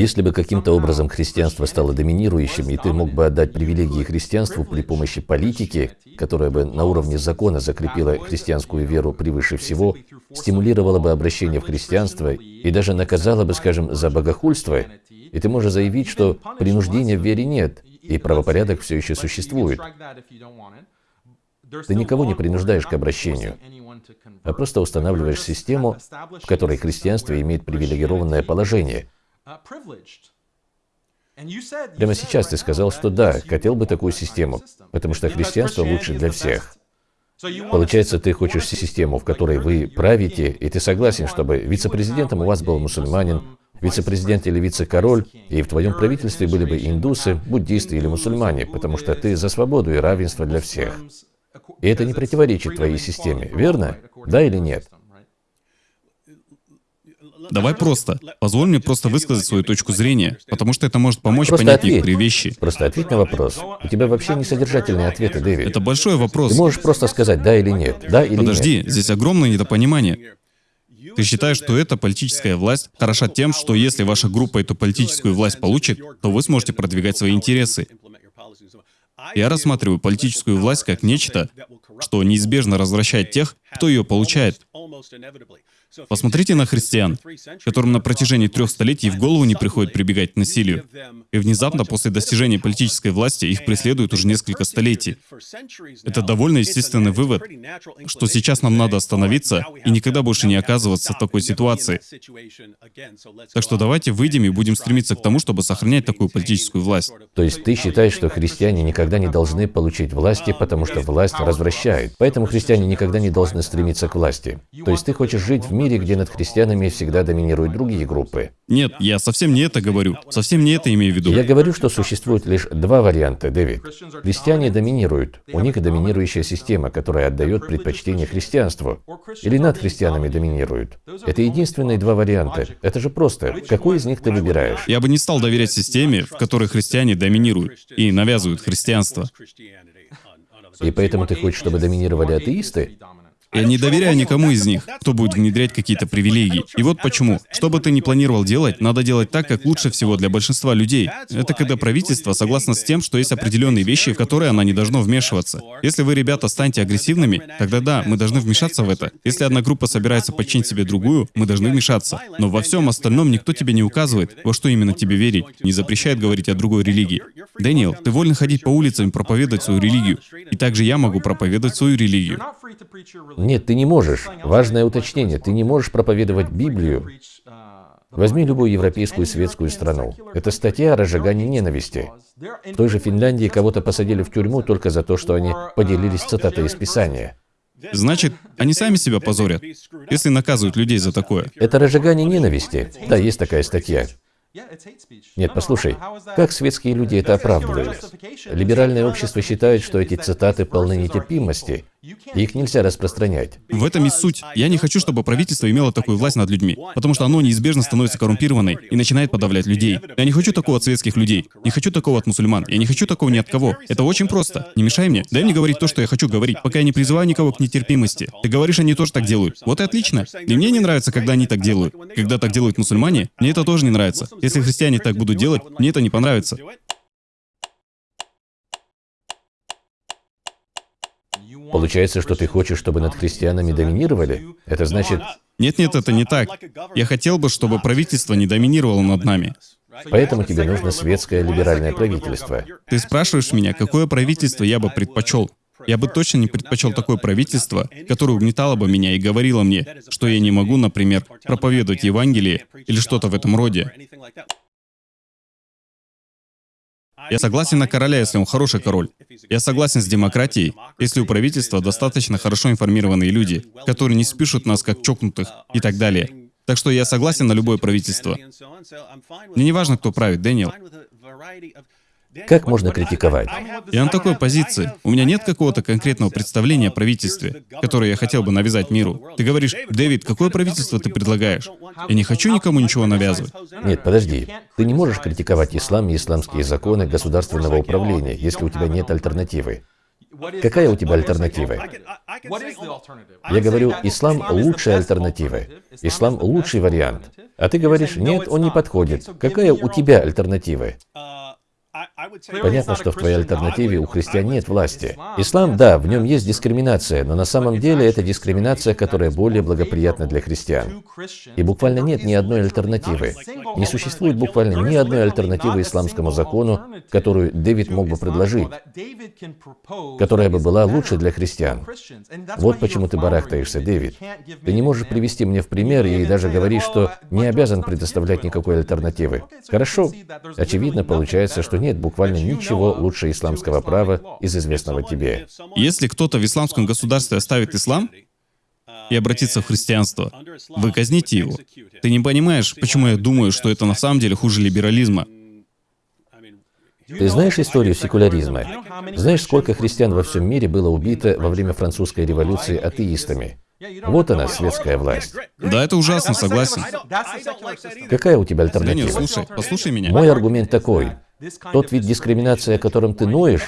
Если бы каким-то образом христианство стало доминирующим, и ты мог бы отдать привилегии христианству при помощи политики, которая бы на уровне закона закрепила христианскую веру превыше всего, стимулировала бы обращение в христианство и даже наказала бы, скажем, за богохульство, и ты можешь заявить, что принуждения в вере нет, и правопорядок все еще существует. Ты никого не принуждаешь к обращению, а просто устанавливаешь систему, в которой христианство имеет привилегированное положение. Прямо сейчас ты сказал, что да, хотел бы такую систему, потому что христианство лучше для всех. Получается, ты хочешь систему, в которой вы правите, и ты согласен, чтобы вице-президентом у вас был мусульманин, вице-президент или вице-король, и в твоем правительстве были бы индусы, буддисты или мусульмане, потому что ты за свободу и равенство для всех. И это не противоречит твоей системе, верно? Да или нет? Давай просто. Позволь мне просто высказать свою точку зрения, потому что это может помочь Просто понять ответь. некоторые вещи. Просто ответь на вопрос. У тебя вообще не содержательные ответы, Дэвид. Это большой вопрос. Ты можешь просто сказать да или нет, да или Подожди, нет. здесь огромное недопонимание. Ты считаешь, что эта политическая власть хороша тем, что если ваша группа эту политическую власть получит, то вы сможете продвигать свои интересы. Я рассматриваю политическую власть как нечто, что неизбежно развращает тех, кто ее получает. Посмотрите на христиан, которым на протяжении трех столетий в голову не приходит прибегать к насилию. И внезапно после достижения политической власти их преследуют уже несколько столетий. Это довольно естественный вывод, что сейчас нам надо остановиться и никогда больше не оказываться в такой ситуации. Так что давайте выйдем и будем стремиться к тому, чтобы сохранять такую политическую власть. То есть ты считаешь, что христиане никогда не должны получить власти, потому что власть развращает. Поэтому христиане никогда не должны стремиться к власти. То есть ты хочешь жить в мире, где над христианами всегда доминируют другие группы. Нет, я совсем не это говорю. Совсем не это имею в виду. Я говорю, что существует лишь два варианта, Дэвид. Христиане доминируют. У них доминирующая система, которая отдает предпочтение христианству. Или над христианами доминируют. Это единственные два варианта. Это же просто. Какой из них ты выбираешь? Я бы не стал доверять системе, в которой христиане доминируют и навязывают христианство. И поэтому ты хочешь, чтобы доминировали атеисты? Я не доверяю никому из них, кто будет внедрять какие-то привилегии. И вот почему. Что бы ты ни планировал делать, надо делать так, как лучше всего для большинства людей. Это когда правительство согласно с тем, что есть определенные вещи, в которые оно не должно вмешиваться. Если вы, ребята, станете агрессивными, тогда да, мы должны вмешаться в это. Если одна группа собирается подчинить себе другую, мы должны вмешаться. Но во всем остальном никто тебе не указывает, во что именно тебе верить, не запрещает говорить о другой религии. Дэниел, ты волен ходить по улицам и проповедовать свою религию. И также я могу проповедовать свою религию. Нет, ты не можешь. Важное уточнение. Ты не можешь проповедовать Библию. Возьми любую европейскую светскую страну. Это статья о разжигании ненависти. В той же Финляндии кого-то посадили в тюрьму только за то, что они поделились цитатой из Писания. Значит, они сами себя позорят, если наказывают людей за такое. Это разжигание ненависти. Да, есть такая статья. Нет, послушай, как светские люди это оправдывают? Либеральное общество считает, что эти цитаты полны нетерпимости, их нельзя распространять. В этом и суть. Я не хочу, чтобы правительство имело такую власть над людьми, потому что оно неизбежно становится коррумпированной и начинает подавлять людей. Я не хочу такого от светских людей, не хочу такого от мусульман, я не хочу такого ни от кого. Это очень просто. Не мешай мне, дай мне говорить то, что я хочу говорить, пока я не призываю никого к нетерпимости. Ты говоришь, они тоже так делают. Вот и отлично. И мне не нравится, когда они так делают. Когда так делают мусульмане, мне это тоже не нравится. Если христиане так будут делать, мне это не понравится. Получается, что ты хочешь, чтобы над христианами доминировали? Это значит... Нет-нет, это не так. Я хотел бы, чтобы правительство не доминировало над нами. Поэтому тебе нужно светское либеральное правительство. Ты спрашиваешь меня, какое правительство я бы предпочел? Я бы точно не предпочел такое правительство, которое угнетало бы меня и говорило мне, что я не могу, например, проповедовать Евангелие или что-то в этом роде. Я согласен на короля, если он хороший король. Я согласен с демократией, если у правительства достаточно хорошо информированные люди, которые не спишут нас как чокнутых и так далее. Так что я согласен на любое правительство. Мне не важно, кто правит, Дэниел. Как можно критиковать? Я на такой позиции. У меня нет какого-то конкретного представления о правительстве, которое я хотел бы навязать миру. Ты говоришь, Дэвид, какое правительство ты предлагаешь? Я не хочу никому ничего навязывать. Нет, подожди. Ты не можешь критиковать ислам и исламские законы государственного управления, если у тебя нет альтернативы. Какая у тебя альтернатива? Я говорю, ислам лучшая альтернатива. Ислам лучший вариант. А ты говоришь, нет, он не подходит. Какая у тебя альтернатива? Понятно, что в твоей альтернативе у христиан нет власти. Ислам, да, в нем есть дискриминация, но на самом деле это дискриминация, которая более благоприятна для христиан. И буквально нет ни одной альтернативы. Не существует буквально ни одной альтернативы исламскому закону, которую Дэвид мог бы предложить, которая бы была лучше для христиан. Вот почему ты барахтаешься, Дэвид. Ты не можешь привести мне в пример и даже говоришь, что не обязан предоставлять никакой альтернативы. Хорошо. Очевидно, получается, что нет буквально ничего лучше исламского права из известного тебе. Если кто-то в исламском государстве оставит ислам и обратится в христианство, вы казните его. Ты не понимаешь, почему я думаю, что это на самом деле хуже либерализма. Ты знаешь историю секуляризма? Знаешь, сколько христиан во всем мире было убито во время французской революции атеистами? Вот она, светская власть. Да, это ужасно, согласен. Какая у тебя альтернатива? Данил, слушай, послушай меня. Мой аргумент такой. Тот вид дискриминации, о котором ты ноешь,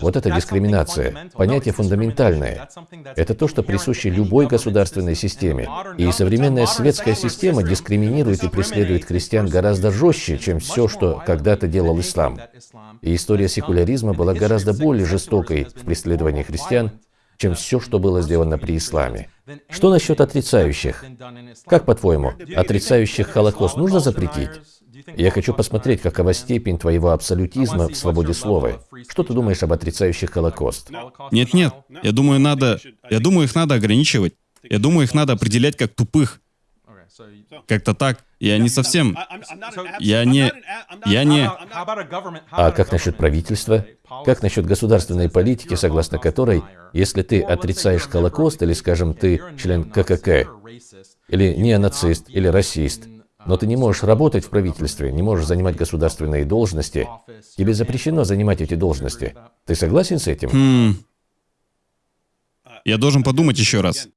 вот эта дискриминация, понятие фундаментальное. Это то, что присуще любой государственной системе. И современная светская система дискриминирует и преследует христиан гораздо жестче, чем все, что когда-то делал ислам. И история секуляризма была гораздо более жестокой в преследовании христиан, чем все, что было сделано при исламе. Что насчет отрицающих? Как по-твоему, отрицающих Холокост нужно запретить? Я хочу посмотреть, какова степень твоего абсолютизма в свободе слова. Что ты думаешь об отрицающих Холокост? Нет-нет, я думаю, надо... Я думаю, их надо ограничивать. Я думаю, их надо определять как тупых. Как-то так. Я не совсем... Я не... Я не... А как насчет правительства? Как насчет государственной политики, согласно которой, если ты отрицаешь Холокост, или, скажем, ты член ККК, или неонацист, или расист, но ты не можешь работать в правительстве, не можешь занимать государственные должности. Тебе запрещено занимать эти должности. Ты согласен с этим? Хм. Я должен подумать еще раз.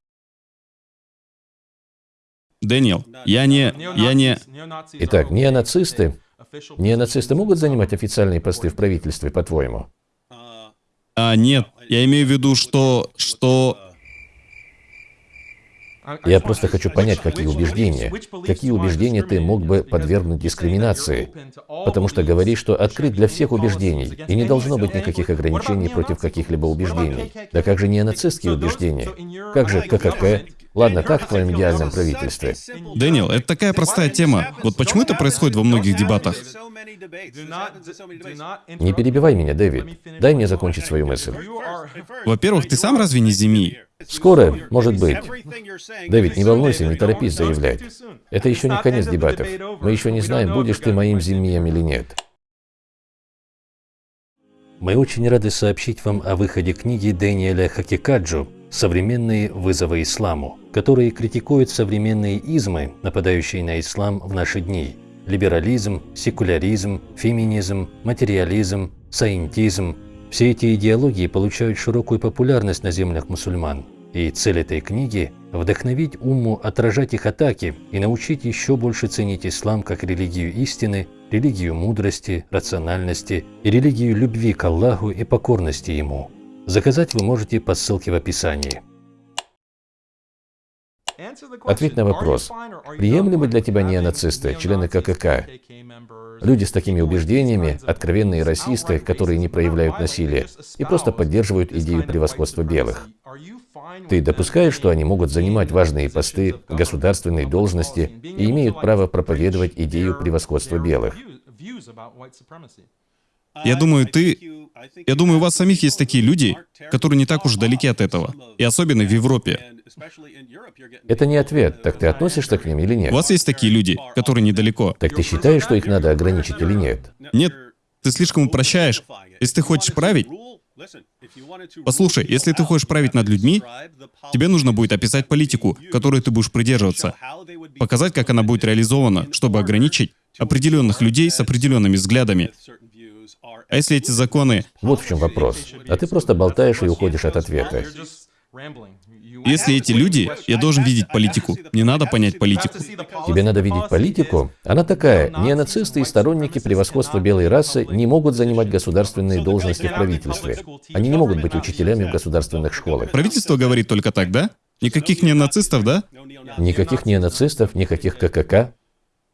Дэниел, я не... Я не... Итак, неонацисты... Неонацисты могут занимать официальные посты в правительстве, по-твоему? А, нет. Я имею в виду, что... Что... Я просто хочу понять, какие убеждения, какие убеждения ты мог бы подвергнуть дискриминации, потому что говоришь, что открыт для всех убеждений, и не должно быть никаких ограничений против каких-либо убеждений. Да как же не нацистские убеждения? Как же ККК? Ладно, как в твоем идеальном правительстве? Дэниел, это такая простая тема. Вот почему это происходит во многих дебатах? Не перебивай меня, Дэвид. Дай мне закончить свою мысль. Во-первых, ты сам разве не земи? Скоро, может быть. Дэвид, не волнуйся, не торопись заявлять. Это еще не конец дебатов. Мы еще не знаем, будешь ты моим зимием или нет. Мы очень рады сообщить вам о выходе книги Дэниеля Хакикаджу «Современные вызовы исламу», которые критикуют современные измы, нападающие на ислам в наши дни. Либерализм, секуляризм, феминизм, материализм, саентизм – все эти идеологии получают широкую популярность на землях мусульман. И цель этой книги – вдохновить умму отражать их атаки и научить еще больше ценить ислам как религию истины, религию мудрости, рациональности и религию любви к Аллаху и покорности Ему. Заказать вы можете по ссылке в описании. Ответь на вопрос. Приемлемы для тебя неонацисты, члены ККК? Люди с такими убеждениями, откровенные расисты, которые не проявляют насилия и просто поддерживают идею превосходства белых. Ты допускаешь, что они могут занимать важные посты, государственные должности и имеют право проповедовать идею превосходства белых? Я думаю, ты... Я думаю, у вас самих есть такие люди, которые не так уж далеки от этого. И особенно в Европе. Это не ответ. Так ты относишься к ним или нет? У вас есть такие люди, которые недалеко. Так ты считаешь, что их надо ограничить или нет? Нет, ты слишком упрощаешь. Если ты хочешь править... Послушай, если ты хочешь править над людьми, тебе нужно будет описать политику, которой ты будешь придерживаться, показать, как она будет реализована, чтобы ограничить определенных людей с определенными взглядами. А если эти законы... Вот в чем вопрос. А ты просто болтаешь и уходишь от ответа. Если эти люди, я должен видеть политику. Не надо понять политику. Тебе надо видеть политику? Она такая. Неонацисты и сторонники превосходства белой расы не могут занимать государственные должности в правительстве. Они не могут быть учителями в государственных школах. Правительство говорит только так, да? Никаких неонацистов, да? Никаких неонацистов, никаких ККК.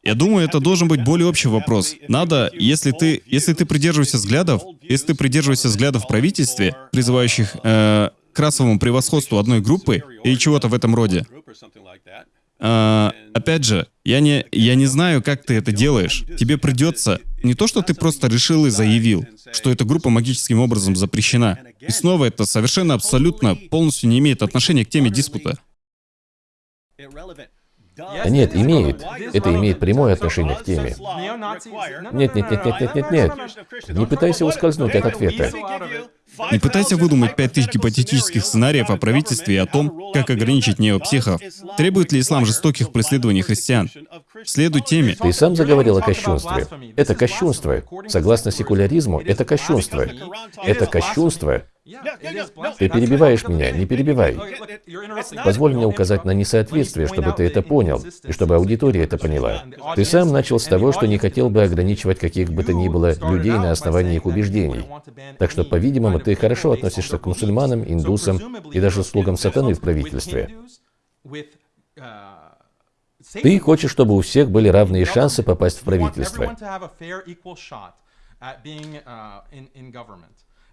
Я думаю, это должен быть более общий вопрос. Надо, если ты, если ты придерживаешься взглядов, если ты придерживаешься взглядов в правительстве, призывающих э, к расовому превосходству одной группы или чего-то в этом роде, э, опять же, я не, я не знаю, как ты это делаешь. Тебе придется не то, что ты просто решил и заявил, что эта группа магическим образом запрещена. И снова это совершенно абсолютно полностью не имеет отношения к теме диспута. Нет, имеет. Это имеет прямое отношение к теме. Нет, нет, нет, нет, нет, нет, нет. Не пытайся ускользнуть от ответа. Не пытайся выдумать пять тысяч гипотетических сценариев о правительстве и о том, как ограничить неопсихов. Требует ли ислам жестоких преследований христиан? Следуй теме. Ты сам заговорил о кощунстве. Это кощунство. Согласно секуляризму, это кощунство. Это кощунство. Ты перебиваешь меня, не перебивай. Позволь мне указать на несоответствие, чтобы ты это понял, и чтобы аудитория это поняла. Ты сам начал с того, что не хотел бы ограничивать каких бы то ни было людей на основании их убеждений. Так что, по-видимому, ты хорошо относишься к мусульманам, индусам и даже слугам сатаны в правительстве. Ты хочешь, чтобы у всех были равные шансы попасть в правительство.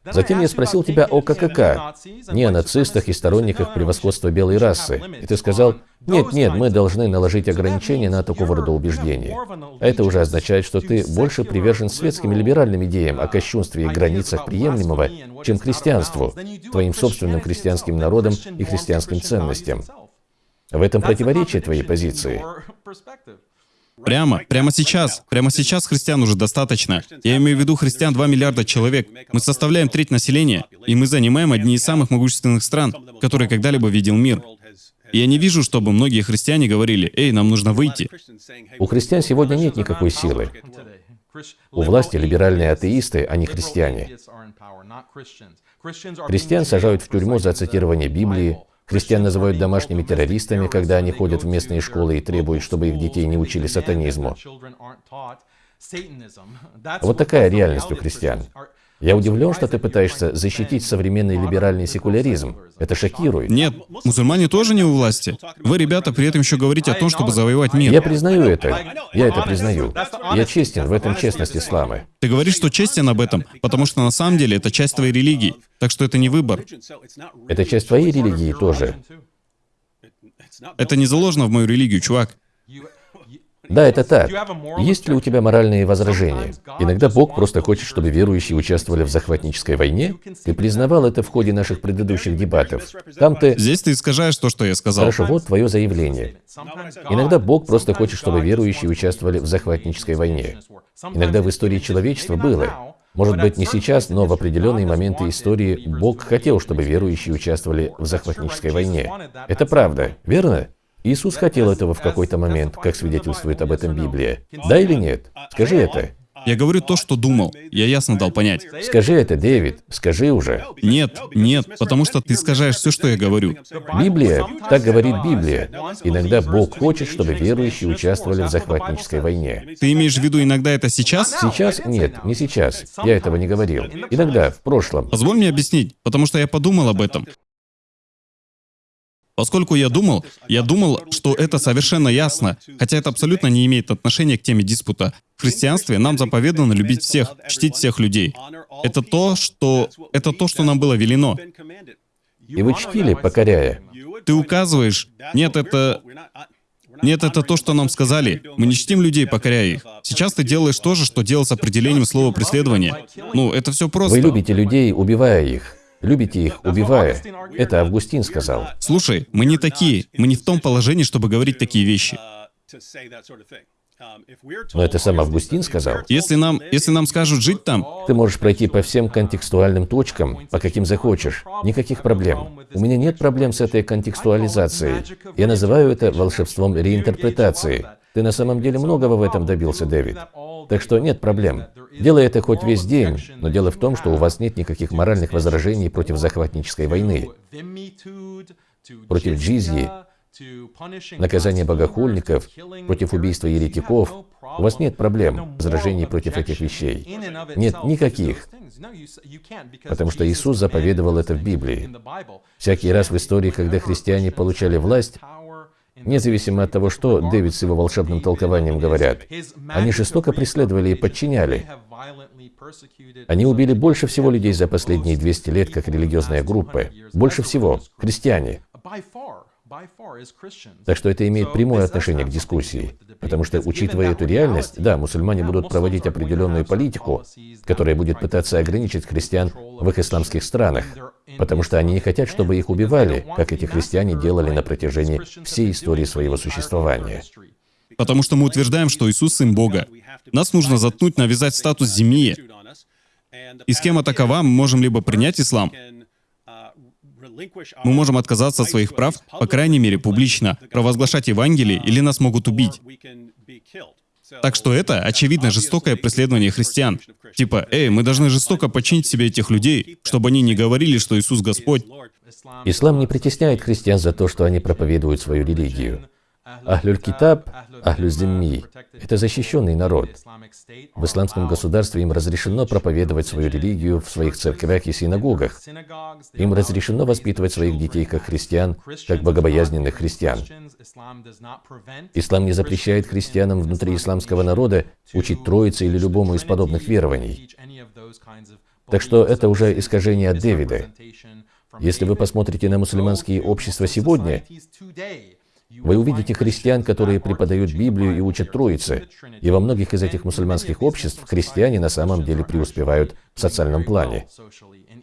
Затем я спросил тебя о ККК, не о нацистах и сторонниках превосходства белой расы. И ты сказал, нет, нет, мы должны наложить ограничения на такого рода убеждения. А это уже означает, что ты больше привержен светским и либеральным идеям о кощунстве и границах приемлемого, чем христианству, твоим собственным христианским народам и христианским ценностям. В этом противоречие твоей позиции. Прямо, прямо сейчас, прямо сейчас христиан уже достаточно. Я имею в виду христиан 2 миллиарда человек. Мы составляем треть населения, и мы занимаем одни из самых могущественных стран, которые когда-либо видел мир. И я не вижу, чтобы многие христиане говорили, «Эй, нам нужно выйти». У христиан сегодня нет никакой силы. У власти либеральные атеисты, а не христиане. Христиан сажают в тюрьму за цитирование Библии, Христиан называют домашними террористами, когда они ходят в местные школы и требуют, чтобы их детей не учили сатанизму. Вот такая реальность у христиан. Я удивлен, что ты пытаешься защитить современный либеральный секуляризм. Это шокирует. Нет, мусульмане тоже не у власти. Вы, ребята, при этом еще говорите о том, чтобы завоевать мир. Я признаю это. Я это признаю. Я честен, в этом честность ислама. Ты говоришь, что честен об этом, потому что на самом деле это часть твоей религии. Так что это не выбор. Это часть твоей религии тоже. Это не заложено в мою религию, чувак. Да, это так. Есть ли у тебя моральные возражения? Иногда Бог просто хочет, чтобы верующие участвовали в захватнической войне. Ты признавал это в ходе наших предыдущих дебатов. Там ты... Здесь ты искажаешь то, что я сказал. Хорошо, вот твое заявление. Иногда Бог просто хочет, чтобы верующие участвовали в захватнической войне. Иногда в истории человечества было. Может быть, не сейчас, но в определенные моменты истории Бог хотел, чтобы верующие участвовали в захватнической войне. Это правда, верно? Иисус хотел этого в какой-то момент, как свидетельствует об этом Библия. Да или нет? Скажи это. Я говорю то, что думал. Я ясно дал понять. Скажи это, Дэвид. Скажи уже. Нет, нет, потому что ты искажаешь все, что я говорю. Библия, так говорит Библия. Иногда Бог хочет, чтобы верующие участвовали в захватнической войне. Ты имеешь в виду иногда это сейчас? Сейчас? Нет, не сейчас. Я этого не говорил. Иногда, в прошлом. Позволь мне объяснить, потому что я подумал об этом. Поскольку я думал, я думал, что это совершенно ясно, хотя это абсолютно не имеет отношения к теме диспута. В христианстве нам заповедано любить всех, чтить всех людей. Это то, что, это то, что нам было велено. И вы чтили, покоряя. Ты указываешь, нет, это... Нет, это то, что нам сказали. Мы не чтим людей, покоряя их. Сейчас ты делаешь то же, что делал с определением слова преследования. Ну, это все просто. Вы любите людей, убивая их. Любите их, убивая. Это Августин сказал. Слушай, мы не такие. Мы не в том положении, чтобы говорить такие вещи. Но это сам Августин сказал. Если нам, если нам скажут жить там... Ты можешь пройти по всем контекстуальным точкам, по каким захочешь. Никаких проблем. У меня нет проблем с этой контекстуализацией. Я называю это волшебством реинтерпретации. Ты на самом деле многого в этом добился, Дэвид. Так что нет проблем. Делай это хоть весь день, но дело в том, что у вас нет никаких моральных возражений против захватнической войны. против джизьи, наказание богохульников, против убийства еретиков. У вас нет проблем, возражений против этих вещей. Нет никаких. Потому что Иисус заповедовал это в Библии. Всякий раз в истории, когда христиане получали власть, Независимо от того, что Дэвид с его волшебным толкованием говорят, они жестоко преследовали и подчиняли. Они убили больше всего людей за последние 200 лет как религиозная группа. Больше всего. Христиане. Так что это имеет прямое отношение к дискуссии. Потому что, учитывая эту реальность, да, мусульмане будут проводить определенную политику, которая будет пытаться ограничить христиан в их исламских странах, потому что они не хотят, чтобы их убивали, как эти христиане делали на протяжении всей истории своего существования. Потому что мы утверждаем, что Иисус Сын Бога. Нас нужно заткнуть, навязать статус земли. И схема такова, мы можем либо принять ислам, мы можем отказаться от своих прав, по крайней мере, публично, провозглашать Евангелие, или нас могут убить. Так что это, очевидно, жестокое преследование христиан. Типа, эй, мы должны жестоко подчинить себе этих людей, чтобы они не говорили, что Иисус Господь. Ислам не притесняет христиан за то, что они проповедуют свою религию. Ахлюль Китаб, Ахлю Зимми – это защищенный народ. В исламском государстве им разрешено проповедовать свою религию в своих церквях и синагогах. Им разрешено воспитывать своих детей как христиан, как богобоязненных христиан. Ислам не запрещает христианам внутри исламского народа учить Троице или любому из подобных верований. Так что это уже искажение от Дэвида. Если вы посмотрите на мусульманские общества сегодня, вы увидите христиан, которые преподают Библию и учат Троице. И во многих из этих мусульманских обществ христиане на самом деле преуспевают в социальном плане.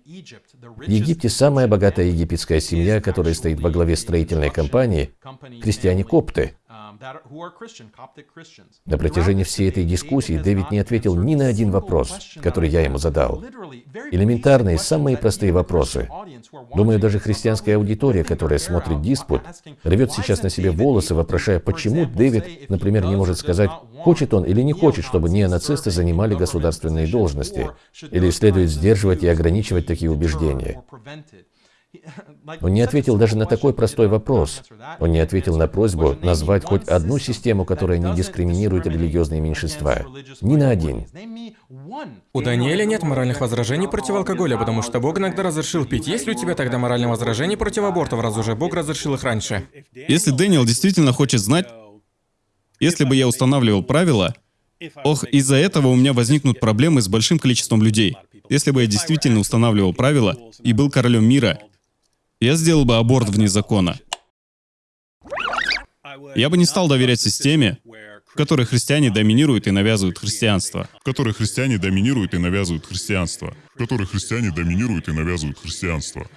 В Египте самая богатая египетская семья, которая стоит во главе строительной компании, христиане-копты. На протяжении всей этой дискуссии Дэвид не ответил ни на один вопрос, который я ему задал. Элементарные, самые простые вопросы. Думаю, даже христианская аудитория, которая смотрит диспут, рвет сейчас на себе волосы, вопрошая, почему Дэвид, например, не может сказать, хочет он или не хочет, чтобы неонацисты занимали государственные должности, или следует сдерживать и ограничивать такие убеждения. Он не ответил даже на такой простой вопрос. Он не ответил на просьбу назвать хоть одну систему, которая не дискриминирует религиозные меньшинства. Ни на один. У Даниэля нет моральных возражений против алкоголя, потому что Бог иногда разрешил пить. Есть ли у тебя тогда моральные возражения против абортов, раз уже Бог разрешил их раньше? Если Дэниел действительно хочет знать, если бы я устанавливал правила, ох, из-за этого у меня возникнут проблемы с большим количеством людей. Если бы я действительно устанавливал правила и был королем мира, я сделал бы аборт вне закона. Я бы не стал доверять системе, в которой христиане доминируют и навязывают христианство. В которой христиане доминируют и навязывают христианство. В которой христиане доминируют и навязывают христианство.